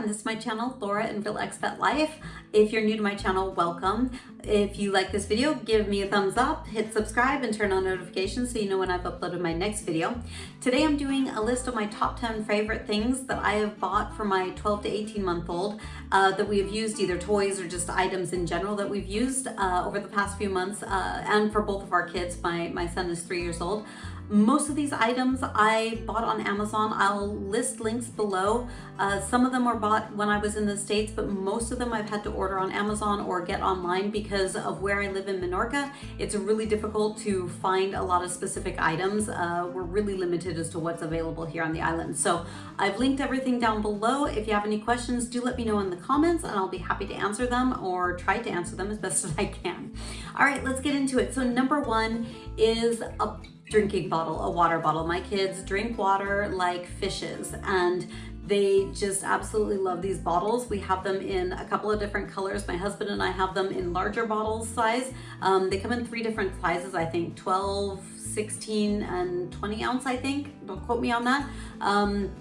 and this is my channel, Laura and Real Expat Life. If you're new to my channel, welcome. If you like this video, give me a thumbs up, hit subscribe, and turn on notifications so you know when I've uploaded my next video. Today I'm doing a list of my top 10 favorite things that I have bought for my 12 to 18 month old uh, that we have used, either toys or just items in general that we've used uh, over the past few months, uh, and for both of our kids. My, my son is three years old. Most of these items I bought on Amazon. I'll list links below. Uh, some of them were bought when I was in the States, but most of them I've had to order on Amazon or get online because of where I live in Menorca. It's really difficult to find a lot of specific items. Uh, we're really limited as to what's available here on the island. So I've linked everything down below. If you have any questions, do let me know in the comments and I'll be happy to answer them or try to answer them as best as I can. All right, let's get into it. So number one is a drinking bottle, a water bottle. My kids drink water like fishes and they just absolutely love these bottles. We have them in a couple of different colors. My husband and I have them in larger bottles size. Um, they come in three different sizes, I think 12, 16, and 20 ounce, I think. Don't quote me on that. Um,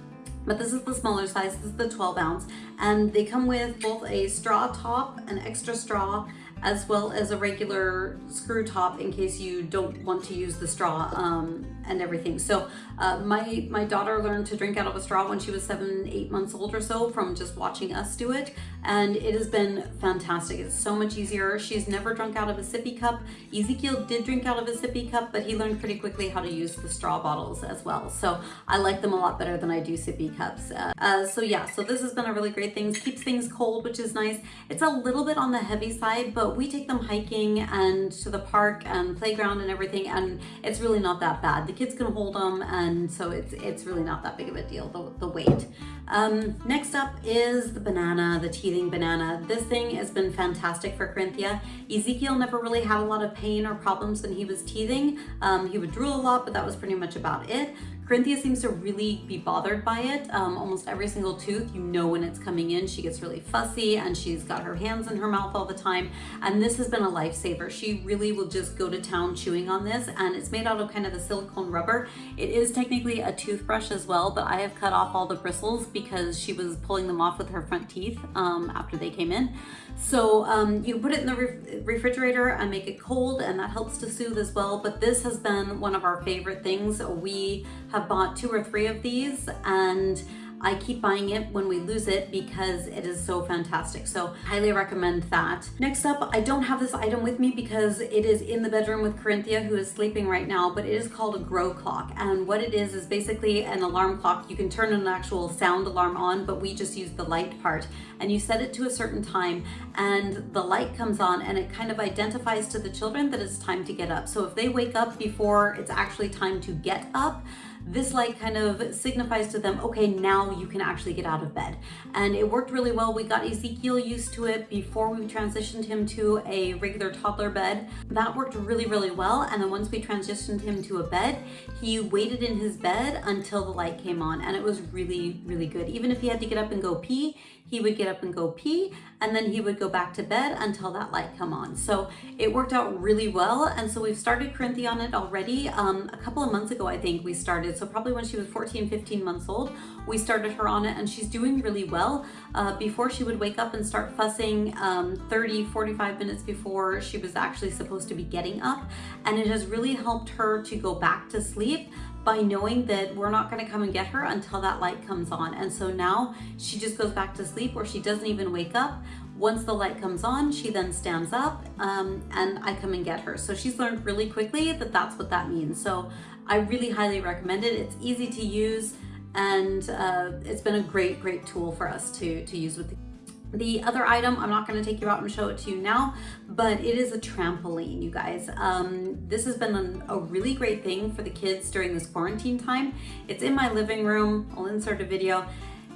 but this is the smaller size, this is the 12 ounce. And they come with both a straw top, an extra straw, as well as a regular screw top in case you don't want to use the straw. Um, and everything. So uh, my, my daughter learned to drink out of a straw when she was seven, eight months old or so from just watching us do it. And it has been fantastic. It's so much easier. She's never drunk out of a sippy cup. Ezekiel did drink out of a sippy cup, but he learned pretty quickly how to use the straw bottles as well. So I like them a lot better than I do sippy cups. Uh, uh, so yeah, so this has been a really great thing. Keeps things cold, which is nice. It's a little bit on the heavy side, but we take them hiking and to the park and playground and everything, and it's really not that bad. The kids can hold them, and so it's it's really not that big of a deal, the, the weight. Um, next up is the banana, the teething banana. This thing has been fantastic for Corinthia. Ezekiel never really had a lot of pain or problems when he was teething. Um, he would drool a lot, but that was pretty much about it. Corinthia seems to really be bothered by it. Um, almost every single tooth, you know when it's coming in. She gets really fussy and she's got her hands in her mouth all the time. And this has been a lifesaver. She really will just go to town chewing on this and it's made out of kind of a silicone rubber. It is technically a toothbrush as well, but I have cut off all the bristles because she was pulling them off with her front teeth um, after they came in. So um, you put it in the ref refrigerator and make it cold and that helps to soothe as well. But this has been one of our favorite things. We have bought two or three of these and I keep buying it when we lose it because it is so fantastic. So highly recommend that. Next up, I don't have this item with me because it is in the bedroom with Corinthia who is sleeping right now, but it is called a Gro clock. And what it is, is basically an alarm clock. You can turn an actual sound alarm on, but we just use the light part. And you set it to a certain time and the light comes on and it kind of identifies to the children that it's time to get up. So if they wake up before it's actually time to get up, this light kind of signifies to them, okay, now you can actually get out of bed. And it worked really well. We got Ezekiel used to it before we transitioned him to a regular toddler bed. That worked really, really well. And then once we transitioned him to a bed, he waited in his bed until the light came on. And it was really, really good. Even if he had to get up and go pee, he would get up and go pee and then he would go back to bed until that light come on. So it worked out really well. And so we've started Corinthia on it already. Um, a couple of months ago, I think we started. So probably when she was 14, 15 months old, we started her on it and she's doing really well. Uh, before she would wake up and start fussing um, 30, 45 minutes before she was actually supposed to be getting up. And it has really helped her to go back to sleep by knowing that we're not going to come and get her until that light comes on. And so now she just goes back to sleep or she doesn't even wake up. Once the light comes on, she then stands up um, and I come and get her. So she's learned really quickly that that's what that means. So I really highly recommend it. It's easy to use and uh, it's been a great, great tool for us to, to use with the the other item, I'm not gonna take you out and show it to you now, but it is a trampoline, you guys. Um, this has been a, a really great thing for the kids during this quarantine time. It's in my living room, I'll insert a video.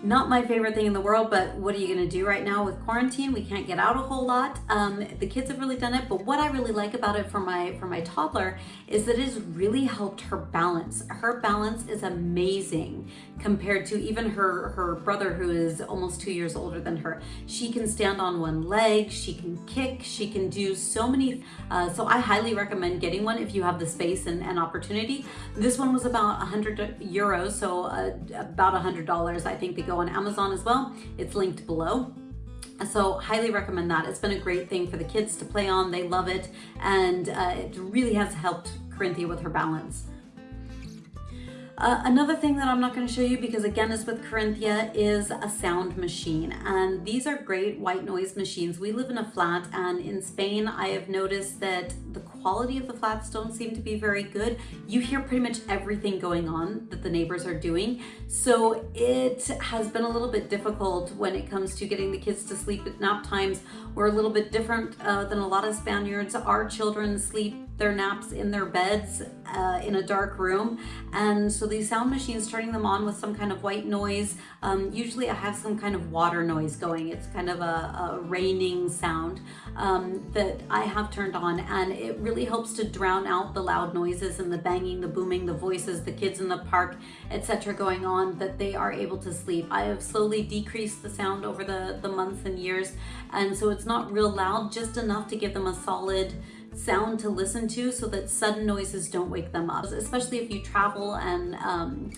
Not my favorite thing in the world, but what are you gonna do right now with quarantine? We can't get out a whole lot. Um, the kids have really done it, but what I really like about it for my for my toddler is that it has really helped her balance. Her balance is amazing compared to even her, her brother who is almost two years older than her. She can stand on one leg, she can kick, she can do so many, uh, so I highly recommend getting one if you have the space and, and opportunity. This one was about 100 euros, so uh, about $100 I think they go go on Amazon as well. It's linked below. So highly recommend that. It's been a great thing for the kids to play on. They love it. And uh, it really has helped Corinthia with her balance. Uh, another thing that I'm not going to show you because again it's with Corinthia is a sound machine and these are great white noise machines. We live in a flat and in Spain I have noticed that the quality of the flats don't seem to be very good. You hear pretty much everything going on that the neighbors are doing. So it has been a little bit difficult when it comes to getting the kids to sleep at nap times. We're a little bit different uh, than a lot of Spaniards. Our children sleep their naps in their beds uh, in a dark room. And so these sound machines, turning them on with some kind of white noise, um, usually I have some kind of water noise going. It's kind of a, a raining sound um, that I have turned on and it really helps to drown out the loud noises and the banging, the booming, the voices, the kids in the park, etc. going on that they are able to sleep. I have slowly decreased the sound over the, the months and years and so it's not real loud, just enough to give them a solid sound to listen to so that sudden noises don't wake them up, especially if you travel and um,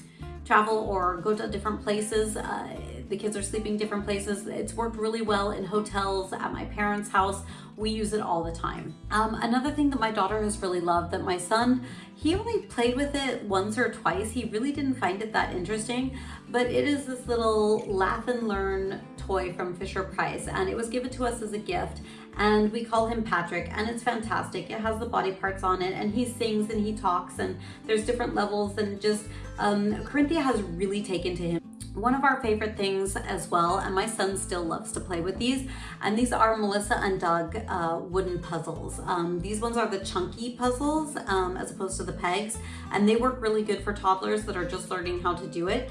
travel or go to different places. Uh, the kids are sleeping different places. It's worked really well in hotels, at my parents' house. We use it all the time. Um, another thing that my daughter has really loved that my son, he only played with it once or twice. He really didn't find it that interesting, but it is this little laugh and learn toy from Fisher Price and it was given to us as a gift and we call him Patrick and it's fantastic. It has the body parts on it and he sings and he talks and there's different levels and just um, Corinthia has really taken to him. One of our favorite things as well, and my son still loves to play with these, and these are Melissa and Doug uh, wooden puzzles. Um, these ones are the chunky puzzles um, as opposed to the pegs, and they work really good for toddlers that are just learning how to do it.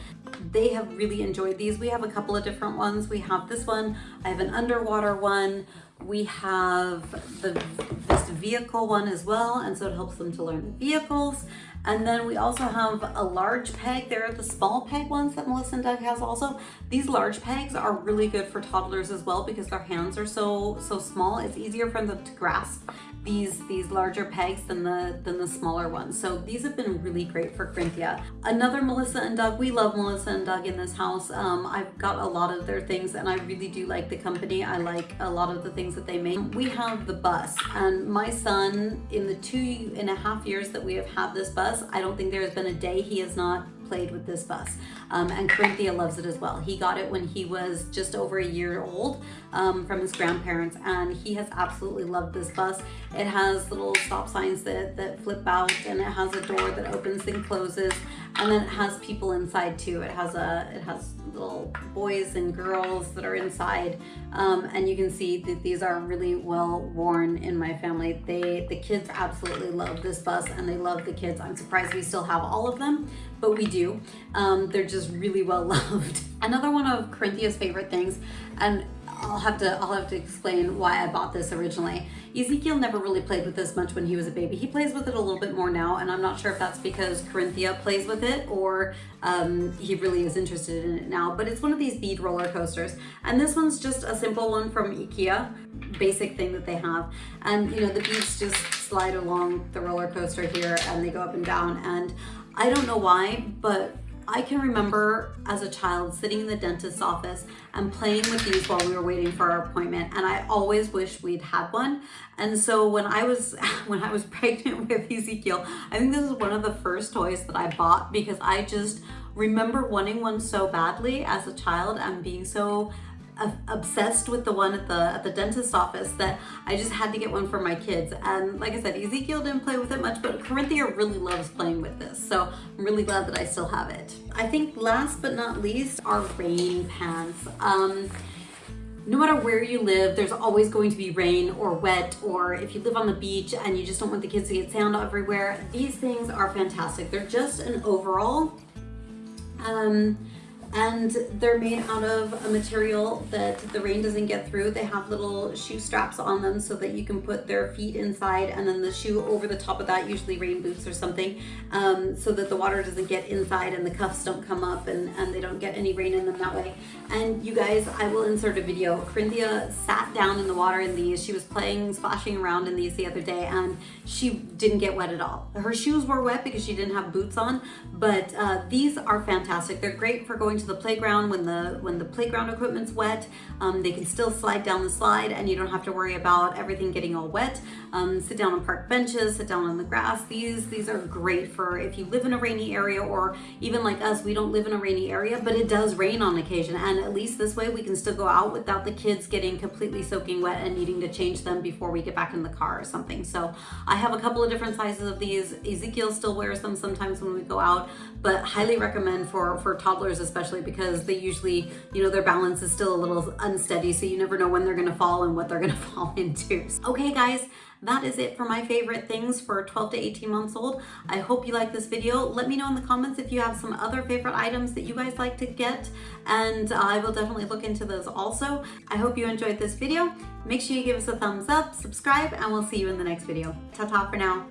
They have really enjoyed these. We have a couple of different ones. We have this one, I have an underwater one, we have the this vehicle one as well, and so it helps them to learn the vehicles. And then we also have a large peg. There are the small peg ones that Melissa and Doug has also. These large pegs are really good for toddlers as well because their hands are so so small. It's easier for them to grasp these these larger pegs than the than the smaller ones. So these have been really great for Corinthia. Another Melissa and Doug. We love Melissa and Doug in this house. Um, I've got a lot of their things and I really do like the company. I like a lot of the things that they make. We have the bus and my son in the two and a half years that we have had this bus, I don't think there has been a day he has not played with this bus. Um, and Corinthia loves it as well. He got it when he was just over a year old um, from his grandparents and he has absolutely loved this bus. It has little stop signs that, that flip out and it has a door that opens and closes and then it has people inside too. It has a it has little boys and girls that are inside um, and you can see that these are really well worn in my family. They the kids absolutely love this bus and they love the kids. I'm surprised we still have all of them but we do. Um, they're just really well loved. Another one of Corinthia's favorite things and I'll have to I'll have to explain why I bought this originally. Ezekiel never really played with this much when he was a baby. He plays with it a little bit more now, and I'm not sure if that's because Corinthia plays with it or um, he really is interested in it now, but it's one of these bead roller coasters. And this one's just a simple one from Ikea, basic thing that they have. And you know, the beads just slide along the roller coaster here and they go up and down. And I don't know why, but I can remember as a child sitting in the dentist's office and playing with these while we were waiting for our appointment and I always wish we'd had one. And so when I was when I was pregnant with Ezekiel I think this is one of the first toys that I bought because I just remember wanting one so badly as a child and being so obsessed with the one at the at the dentist office that I just had to get one for my kids and like I said Ezekiel didn't play with it much but Corinthia really loves playing with this so I'm really glad that I still have it. I think last but not least are rain pants. Um, no matter where you live, there's always going to be rain or wet, or if you live on the beach and you just don't want the kids to get sand everywhere, these things are fantastic. They're just an overall. Um, and they're made out of a material that the rain doesn't get through. They have little shoe straps on them so that you can put their feet inside and then the shoe over the top of that, usually rain boots or something, um, so that the water doesn't get inside and the cuffs don't come up and, and they don't get any rain in them that way. And you guys, I will insert a video. Corinthia sat down in the water in these. She was playing, splashing around in these the other day and she didn't get wet at all. Her shoes were wet because she didn't have boots on, but uh, these are fantastic. They're great for going to into the playground when the when the playground equipment's wet. Um, they can still slide down the slide and you don't have to worry about everything getting all wet. Um, sit down on park benches, sit down on the grass. These, these are great for if you live in a rainy area or even like us, we don't live in a rainy area, but it does rain on occasion. And at least this way we can still go out without the kids getting completely soaking wet and needing to change them before we get back in the car or something. So I have a couple of different sizes of these. Ezekiel still wears them sometimes when we go out, but highly recommend for, for toddlers especially because they usually, you know, their balance is still a little unsteady. So you never know when they're gonna fall and what they're gonna fall into. Okay guys, that is it for my favorite things for 12 to 18 months old. I hope you like this video. Let me know in the comments if you have some other favorite items that you guys like to get and I will definitely look into those also. I hope you enjoyed this video. Make sure you give us a thumbs up, subscribe, and we'll see you in the next video. Ta-ta for now.